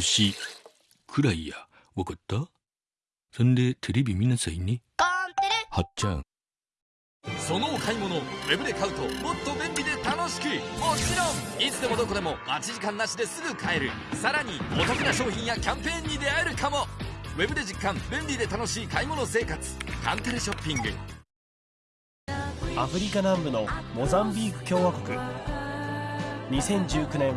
しくらいや。わかった？そんでテレビ見なさいね。コンテレ。はっちゃん。そのお買い物ウェブで買うともっと便利で楽しく。もちろんいつでもどこでも待ち時間なしですぐ買える。さらにお得な商品やキャンペーンに出会えるかも。ウェブで実感便利で楽しい買い物生活。カンテレショッピング。アフリカ南部のモザンビーク共和国。2019年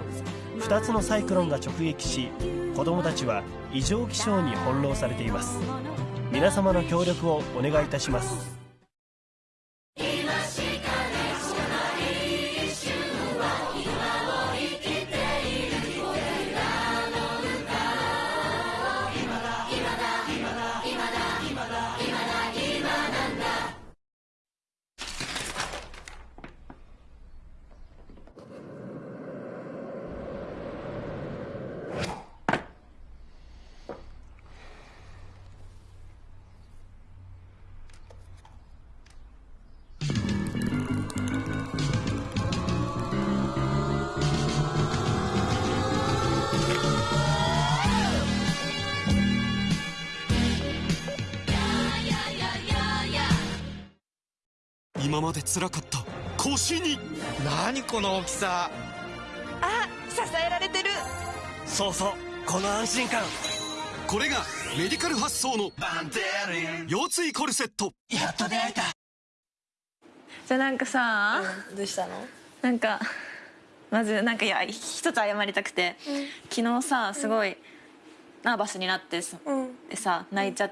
2つのサイクロンが直撃し子どもたちは異常気象に翻弄されています。皆様の協力をお願いいたします。今まで辛かった腰に。何この大きさ。あ支えられてる。そうそう。この安心感。これがメディカル発想の腰椎コルセット。やっと出会えた。じゃあなんかさ、どうしたの？なんかまずなんかいや一つ謝りたくて、昨日さすごいナーバスになってさ,、でさ泣いちゃっ